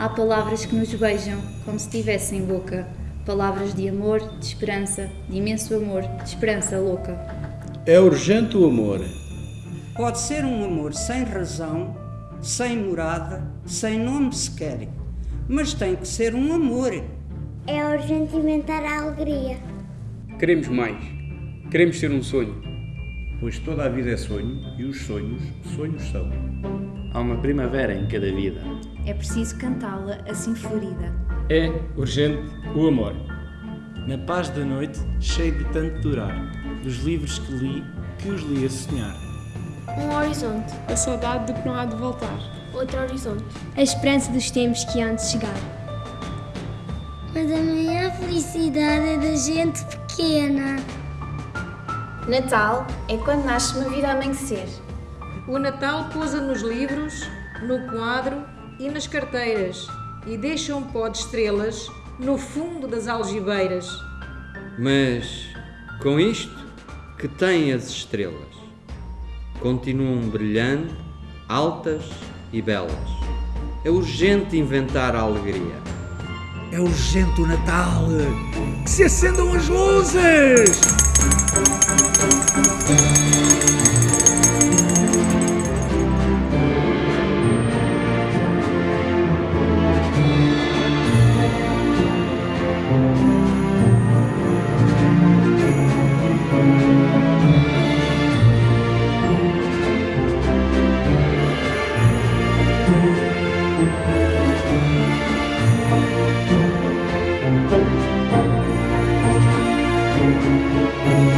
Há palavras que nos beijam como se tivessem boca. Palavras de amor, de esperança, de imenso amor, de esperança louca. É urgente o amor. Pode ser um amor sem razão, sem morada, sem nome sequer. Mas tem que ser um amor. É urgente inventar a alegria. Queremos mais. Queremos ser um sonho. Pois toda a vida é sonho e os sonhos, sonhos são. Há uma primavera em cada vida. É preciso cantá-la assim florida. É urgente o amor. Na paz da noite, cheio de tanto durar, dos livros que li, que os li a sonhar. Um horizonte. A saudade de que não há de voltar. Outro horizonte. A esperança dos tempos que hão de chegar. Mas a maior felicidade é da gente pequena. Natal é quando nasce uma vida a amanhecer. O Natal pousa nos livros, no quadro e nas carteiras e deixa um pó de estrelas no fundo das algibeiras. Mas com isto que têm as estrelas, continuam brilhando, altas e belas. É urgente inventar a alegria. É urgente o Natal! Que se acendam as luzes! Thank you.